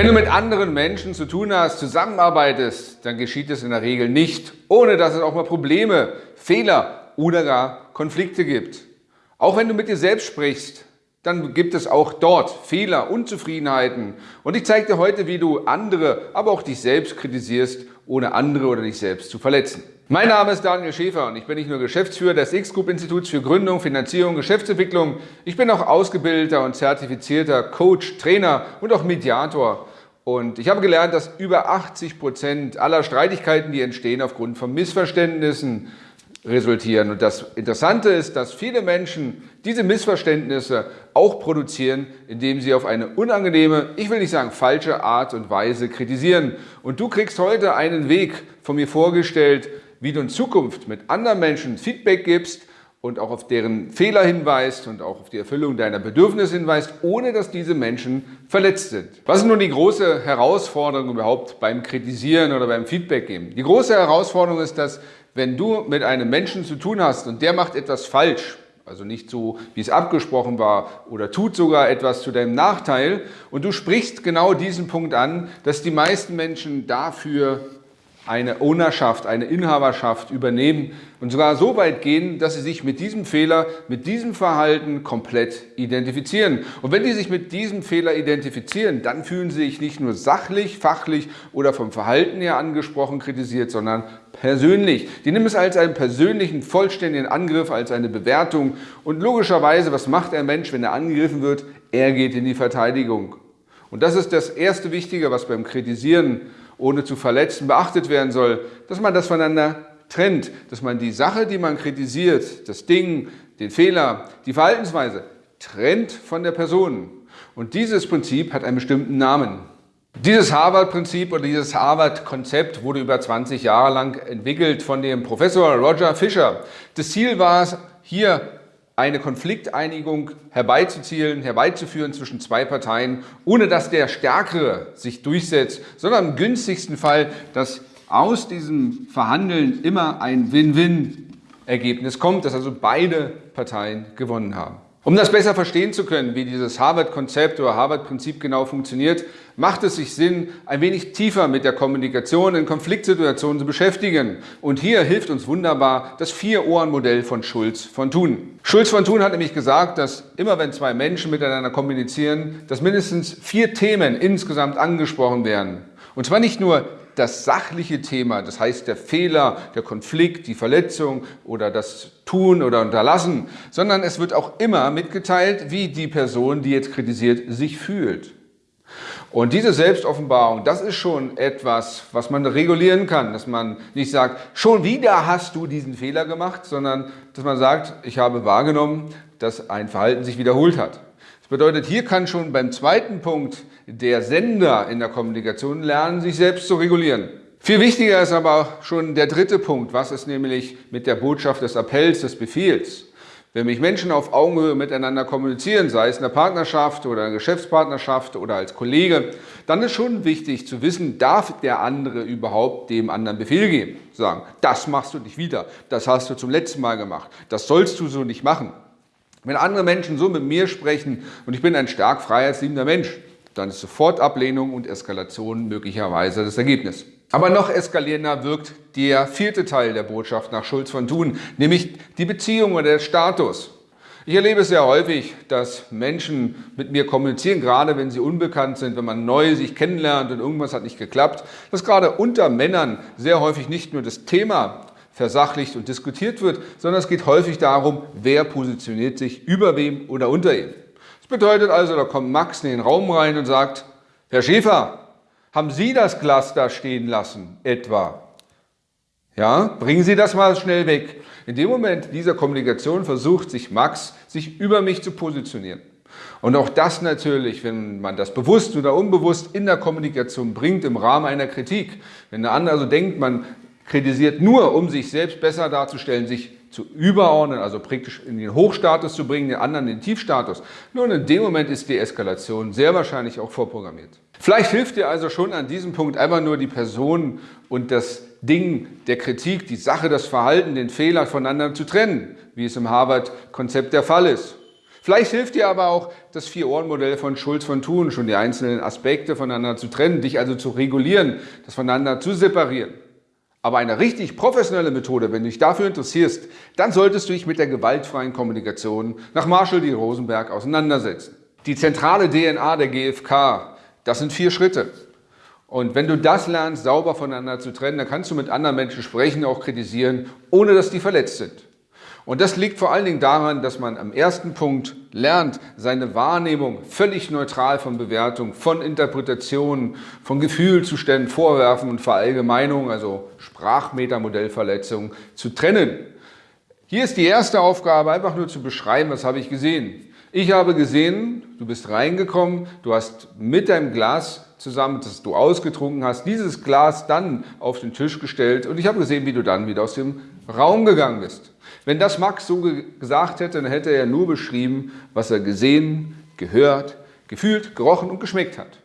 Wenn du mit anderen Menschen zu tun hast, zusammenarbeitest, dann geschieht es in der Regel nicht, ohne dass es auch mal Probleme, Fehler oder gar Konflikte gibt. Auch wenn du mit dir selbst sprichst, dann gibt es auch dort Fehler, Unzufriedenheiten. Und ich zeige dir heute, wie du andere, aber auch dich selbst kritisierst, ohne andere oder dich selbst zu verletzen. Mein Name ist Daniel Schäfer und ich bin nicht nur Geschäftsführer des X-Group-Instituts für Gründung, Finanzierung, Geschäftsentwicklung. Ich bin auch ausgebildeter und zertifizierter Coach, Trainer und auch Mediator. Und ich habe gelernt, dass über 80 Prozent aller Streitigkeiten, die entstehen, aufgrund von Missverständnissen resultieren. Und das Interessante ist, dass viele Menschen diese Missverständnisse auch produzieren, indem sie auf eine unangenehme, ich will nicht sagen falsche Art und Weise kritisieren. Und du kriegst heute einen Weg von mir vorgestellt, wie du in Zukunft mit anderen Menschen Feedback gibst, und auch auf deren Fehler hinweist und auch auf die Erfüllung deiner Bedürfnisse hinweist, ohne dass diese Menschen verletzt sind. Was ist nun die große Herausforderung überhaupt beim Kritisieren oder beim Feedback geben? Die große Herausforderung ist, dass wenn du mit einem Menschen zu tun hast und der macht etwas falsch, also nicht so, wie es abgesprochen war oder tut sogar etwas zu deinem Nachteil und du sprichst genau diesen Punkt an, dass die meisten Menschen dafür eine Ownerschaft, eine Inhaberschaft übernehmen und sogar so weit gehen, dass sie sich mit diesem Fehler, mit diesem Verhalten komplett identifizieren. Und wenn die sich mit diesem Fehler identifizieren, dann fühlen sie sich nicht nur sachlich, fachlich oder vom Verhalten her angesprochen kritisiert, sondern persönlich. Die nehmen es als einen persönlichen, vollständigen Angriff, als eine Bewertung. Und logischerweise, was macht ein Mensch, wenn er angegriffen wird? Er geht in die Verteidigung. Und das ist das erste Wichtige, was beim Kritisieren ohne zu verletzen beachtet werden soll, dass man das voneinander trennt, dass man die Sache, die man kritisiert, das Ding, den Fehler, die Verhaltensweise, trennt von der Person. Und dieses Prinzip hat einen bestimmten Namen. Dieses Harvard-Prinzip oder dieses Harvard-Konzept wurde über 20 Jahre lang entwickelt von dem Professor Roger Fisher. Das Ziel war es, hier eine Konflikteinigung herbeizuzielen, herbeizuführen zwischen zwei Parteien, ohne dass der Stärkere sich durchsetzt, sondern im günstigsten Fall, dass aus diesem Verhandeln immer ein Win-Win-Ergebnis kommt, dass also beide Parteien gewonnen haben. Um das besser verstehen zu können, wie dieses Harvard-Konzept oder Harvard-Prinzip genau funktioniert, macht es sich Sinn, ein wenig tiefer mit der Kommunikation in Konfliktsituationen zu beschäftigen. Und hier hilft uns wunderbar das Vier-Ohren-Modell von Schulz von Thun. Schulz von Thun hat nämlich gesagt, dass immer wenn zwei Menschen miteinander kommunizieren, dass mindestens vier Themen insgesamt angesprochen werden. Und zwar nicht nur das sachliche Thema, das heißt der Fehler, der Konflikt, die Verletzung oder das Tun oder Unterlassen, sondern es wird auch immer mitgeteilt, wie die Person, die jetzt kritisiert, sich fühlt. Und diese Selbstoffenbarung, das ist schon etwas, was man regulieren kann, dass man nicht sagt, schon wieder hast du diesen Fehler gemacht, sondern dass man sagt, ich habe wahrgenommen, dass ein Verhalten sich wiederholt hat. Bedeutet, hier kann schon beim zweiten Punkt der Sender in der Kommunikation lernen, sich selbst zu regulieren. Viel wichtiger ist aber schon der dritte Punkt. Was ist nämlich mit der Botschaft des Appells, des Befehls? Wenn mich Menschen auf Augenhöhe miteinander kommunizieren, sei es in der Partnerschaft oder in der Geschäftspartnerschaft oder als Kollege, dann ist schon wichtig zu wissen, darf der andere überhaupt dem anderen Befehl geben? Sagen, das machst du nicht wieder, das hast du zum letzten Mal gemacht, das sollst du so nicht machen. Wenn andere Menschen so mit mir sprechen und ich bin ein stark freiheitsliebender Mensch, dann ist sofort Ablehnung und Eskalation möglicherweise das Ergebnis. Aber noch eskalierender wirkt der vierte Teil der Botschaft nach Schulz von Thun, nämlich die Beziehung oder der Status. Ich erlebe es sehr häufig, dass Menschen mit mir kommunizieren, gerade wenn sie unbekannt sind, wenn man neu sich kennenlernt und irgendwas hat nicht geklappt, dass gerade unter Männern sehr häufig nicht nur das Thema versachlicht und diskutiert wird, sondern es geht häufig darum, wer positioniert sich über wem oder unter ihm bedeutet also, da kommt Max in den Raum rein und sagt, Herr Schäfer, haben Sie das Glas da stehen lassen, etwa? Ja, bringen Sie das mal schnell weg. In dem Moment dieser Kommunikation versucht sich Max, sich über mich zu positionieren. Und auch das natürlich, wenn man das bewusst oder unbewusst in der Kommunikation bringt, im Rahmen einer Kritik. Wenn der andere also denkt, man kritisiert nur, um sich selbst besser darzustellen, sich zu überordnen, also praktisch in den Hochstatus zu bringen, den anderen in den Tiefstatus. Nun, in dem Moment ist die Eskalation sehr wahrscheinlich auch vorprogrammiert. Vielleicht hilft dir also schon an diesem Punkt einfach nur die Person und das Ding der Kritik, die Sache, das Verhalten, den Fehler voneinander zu trennen, wie es im Harvard-Konzept der Fall ist. Vielleicht hilft dir aber auch das Vier-Ohren-Modell von Schulz von Thun, schon die einzelnen Aspekte voneinander zu trennen, dich also zu regulieren, das voneinander zu separieren. Aber eine richtig professionelle Methode, wenn du dich dafür interessierst, dann solltest du dich mit der gewaltfreien Kommunikation nach Marshall D. Rosenberg auseinandersetzen. Die zentrale DNA der GfK, das sind vier Schritte. Und wenn du das lernst, sauber voneinander zu trennen, dann kannst du mit anderen Menschen sprechen, auch kritisieren, ohne dass die verletzt sind. Und das liegt vor allen Dingen daran, dass man am ersten Punkt lernt, seine Wahrnehmung völlig neutral von Bewertung, von Interpretationen, von Gefühlzuständen, Vorwerfen und Verallgemeinungen, also Sprachmetamodellverletzungen, zu trennen. Hier ist die erste Aufgabe, einfach nur zu beschreiben, was habe ich gesehen. Ich habe gesehen, du bist reingekommen, du hast mit deinem Glas zusammen, das du ausgetrunken hast, dieses Glas dann auf den Tisch gestellt und ich habe gesehen, wie du dann wieder aus dem Raum gegangen bist. Wenn das Max so gesagt hätte, dann hätte er nur beschrieben, was er gesehen, gehört, gefühlt, gerochen und geschmeckt hat.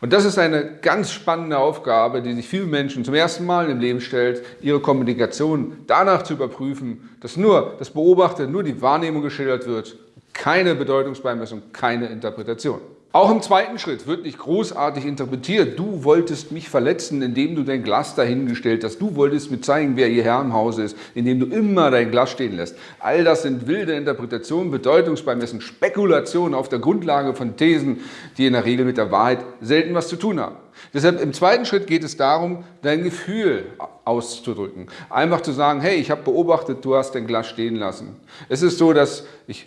Und das ist eine ganz spannende Aufgabe, die sich vielen Menschen zum ersten Mal im Leben stellt, ihre Kommunikation danach zu überprüfen, dass nur das Beobachtete, nur die Wahrnehmung geschildert wird, keine Bedeutungsbeimessung, keine Interpretation. Auch im zweiten Schritt wird nicht großartig interpretiert. Du wolltest mich verletzen, indem du dein Glas dahingestellt hast. Du wolltest mir zeigen, wer ihr Herr im Hause ist, indem du immer dein Glas stehen lässt. All das sind wilde Interpretationen, Bedeutungsbeimessen, Spekulationen auf der Grundlage von Thesen, die in der Regel mit der Wahrheit selten was zu tun haben. Deshalb im zweiten Schritt geht es darum, dein Gefühl auszudrücken. Einfach zu sagen, hey, ich habe beobachtet, du hast dein Glas stehen lassen. Es ist so, dass ich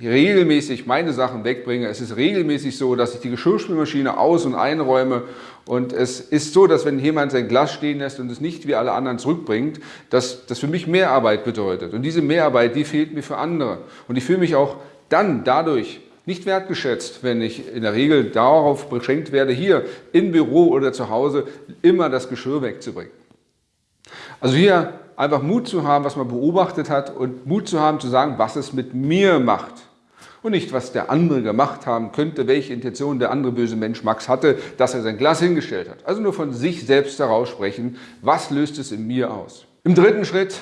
regelmäßig meine Sachen wegbringe. Es ist regelmäßig so, dass ich die Geschirrspülmaschine aus- und einräume und es ist so, dass wenn jemand sein Glas stehen lässt und es nicht wie alle anderen zurückbringt, dass das für mich Mehrarbeit bedeutet. Und diese Mehrarbeit, die fehlt mir für andere. Und ich fühle mich auch dann dadurch nicht wertgeschätzt, wenn ich in der Regel darauf beschränkt werde, hier im Büro oder zu Hause immer das Geschirr wegzubringen. Also hier einfach Mut zu haben, was man beobachtet hat und Mut zu haben, zu sagen, was es mit mir macht. Und nicht, was der andere gemacht haben könnte, welche Intention der andere böse Mensch Max hatte, dass er sein Glas hingestellt hat. Also nur von sich selbst heraus sprechen, was löst es in mir aus. Im dritten Schritt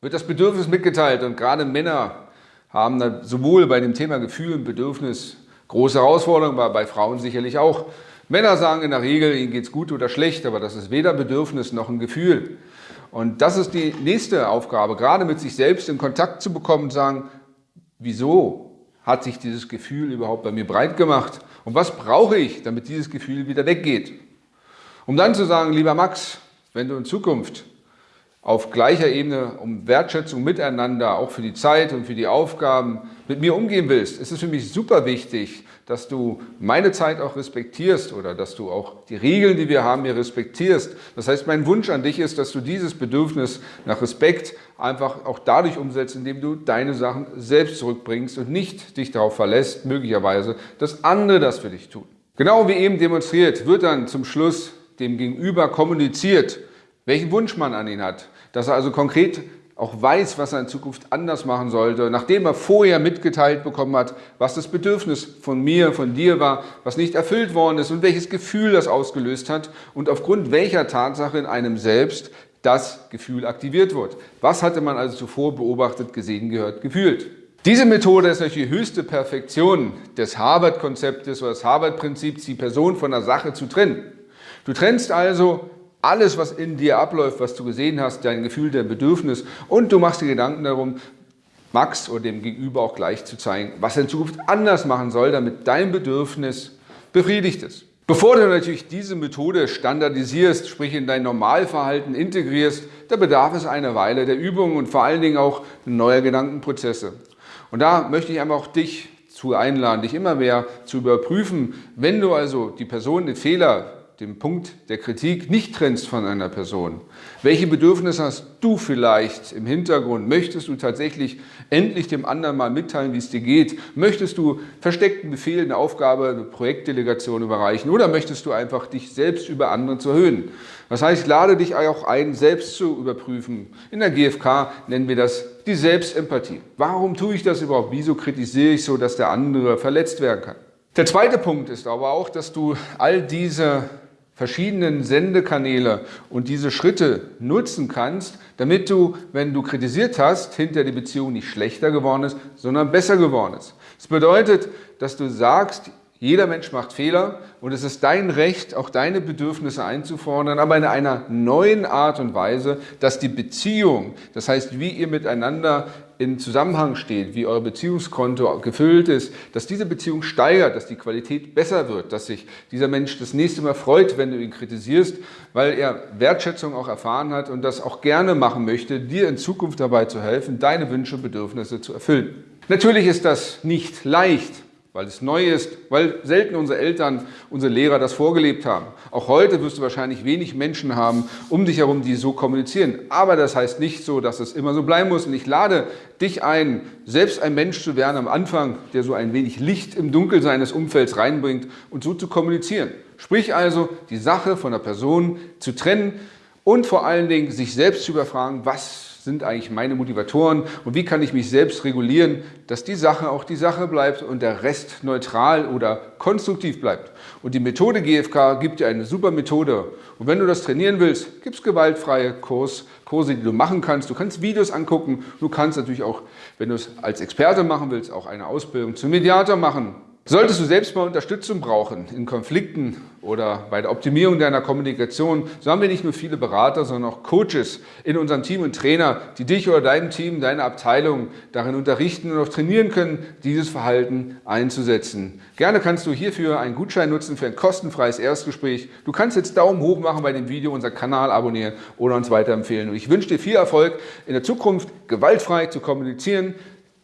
wird das Bedürfnis mitgeteilt und gerade Männer haben sowohl bei dem Thema Gefühl und Bedürfnis große Herausforderungen, aber bei Frauen sicherlich auch. Männer sagen in der Regel, ihnen geht es gut oder schlecht, aber das ist weder Bedürfnis noch ein Gefühl. Und das ist die nächste Aufgabe, gerade mit sich selbst in Kontakt zu bekommen und sagen, wieso hat sich dieses Gefühl überhaupt bei mir breit gemacht und was brauche ich, damit dieses Gefühl wieder weggeht. Um dann zu sagen, lieber Max, wenn du in Zukunft auf gleicher Ebene um Wertschätzung miteinander, auch für die Zeit und für die Aufgaben mit mir umgehen willst, ist es für mich super wichtig, dass du meine Zeit auch respektierst oder dass du auch die Regeln, die wir haben, hier respektierst. Das heißt, mein Wunsch an dich ist, dass du dieses Bedürfnis nach Respekt einfach auch dadurch umsetzt, indem du deine Sachen selbst zurückbringst und nicht dich darauf verlässt, möglicherweise, dass andere das für dich tun. Genau wie eben demonstriert, wird dann zum Schluss dem Gegenüber kommuniziert, welchen Wunsch man an ihn hat. Dass er also konkret auch weiß, was er in Zukunft anders machen sollte, nachdem er vorher mitgeteilt bekommen hat, was das Bedürfnis von mir, von dir war, was nicht erfüllt worden ist und welches Gefühl das ausgelöst hat und aufgrund welcher Tatsache in einem selbst das Gefühl aktiviert wird. Was hatte man also zuvor beobachtet, gesehen, gehört, gefühlt? Diese Methode ist natürlich die höchste Perfektion des Harvard-Konzeptes oder des Harvard-Prinzips, die Person von der Sache zu trennen. Du trennst also alles, was in dir abläuft, was du gesehen hast, dein Gefühl, dein Bedürfnis und du machst dir Gedanken darum, Max oder dem Gegenüber auch gleich zu zeigen, was er in Zukunft anders machen soll, damit dein Bedürfnis befriedigt ist. Bevor du natürlich diese Methode standardisierst, sprich in dein Normalverhalten integrierst, da bedarf es einer Weile der Übung und vor allen Dingen auch neuer Gedankenprozesse. Und da möchte ich einfach auch dich zu einladen, dich immer mehr zu überprüfen, wenn du also die Person den Fehler den Punkt der Kritik nicht trennst von einer Person. Welche Bedürfnisse hast du vielleicht im Hintergrund? Möchtest du tatsächlich endlich dem anderen mal mitteilen, wie es dir geht? Möchtest du versteckten Befehl, eine Aufgabe, eine Projektdelegation überreichen? Oder möchtest du einfach dich selbst über andere zu erhöhen? Das heißt, lade dich auch ein, selbst zu überprüfen. In der GfK nennen wir das die Selbstempathie. Warum tue ich das überhaupt? Wieso kritisiere ich so, dass der andere verletzt werden kann? Der zweite Punkt ist aber auch, dass du all diese verschiedenen Sendekanäle und diese Schritte nutzen kannst, damit du, wenn du kritisiert hast, hinter die Beziehung nicht schlechter geworden ist, sondern besser geworden ist. Das bedeutet, dass du sagst, jeder Mensch macht Fehler und es ist dein Recht, auch deine Bedürfnisse einzufordern, aber in einer neuen Art und Weise, dass die Beziehung, das heißt, wie ihr miteinander in Zusammenhang steht, wie euer Beziehungskonto gefüllt ist, dass diese Beziehung steigert, dass die Qualität besser wird, dass sich dieser Mensch das nächste Mal freut, wenn du ihn kritisierst, weil er Wertschätzung auch erfahren hat und das auch gerne machen möchte, dir in Zukunft dabei zu helfen, deine Wünsche und Bedürfnisse zu erfüllen. Natürlich ist das nicht leicht, weil es neu ist, weil selten unsere Eltern, unsere Lehrer das vorgelebt haben. Auch heute wirst du wahrscheinlich wenig Menschen haben um dich herum, die so kommunizieren. Aber das heißt nicht so, dass es immer so bleiben muss. Und ich lade dich ein, selbst ein Mensch zu werden am Anfang, der so ein wenig Licht im Dunkel seines Umfelds reinbringt und so zu kommunizieren. Sprich also, die Sache von der Person zu trennen und vor allen Dingen sich selbst zu überfragen, was sind eigentlich meine Motivatoren und wie kann ich mich selbst regulieren, dass die Sache auch die Sache bleibt und der Rest neutral oder konstruktiv bleibt. Und die Methode GFK gibt dir eine super Methode. Und wenn du das trainieren willst, gibt es gewaltfreie Kurs, Kurse, die du machen kannst. Du kannst Videos angucken. Du kannst natürlich auch, wenn du es als Experte machen willst, auch eine Ausbildung zum Mediator machen. Solltest du selbst mal Unterstützung brauchen in Konflikten oder bei der Optimierung deiner Kommunikation, so haben wir nicht nur viele Berater, sondern auch Coaches in unserem Team und Trainer, die dich oder deinem Team, deine Abteilung darin unterrichten und auch trainieren können, dieses Verhalten einzusetzen. Gerne kannst du hierfür einen Gutschein nutzen für ein kostenfreies Erstgespräch. Du kannst jetzt Daumen hoch machen bei dem Video, unseren Kanal abonnieren oder uns weiterempfehlen. Und ich wünsche dir viel Erfolg in der Zukunft, gewaltfrei zu kommunizieren,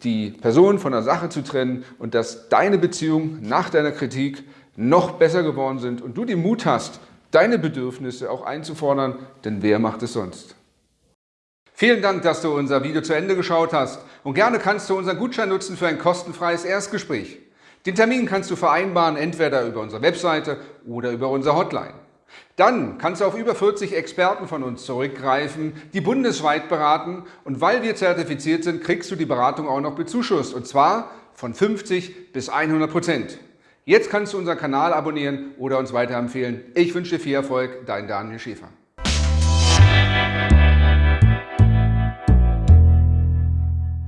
die Person von der Sache zu trennen und dass deine Beziehungen nach deiner Kritik noch besser geworden sind und du den Mut hast, deine Bedürfnisse auch einzufordern, denn wer macht es sonst? Vielen Dank, dass du unser Video zu Ende geschaut hast und gerne kannst du unseren Gutschein nutzen für ein kostenfreies Erstgespräch. Den Termin kannst du vereinbaren, entweder über unsere Webseite oder über unsere Hotline. Dann kannst du auf über 40 Experten von uns zurückgreifen, die bundesweit beraten und weil wir zertifiziert sind, kriegst du die Beratung auch noch bezuschusst und zwar von 50 bis 100 Prozent. Jetzt kannst du unseren Kanal abonnieren oder uns weiterempfehlen. Ich wünsche dir viel Erfolg, dein Daniel Schäfer.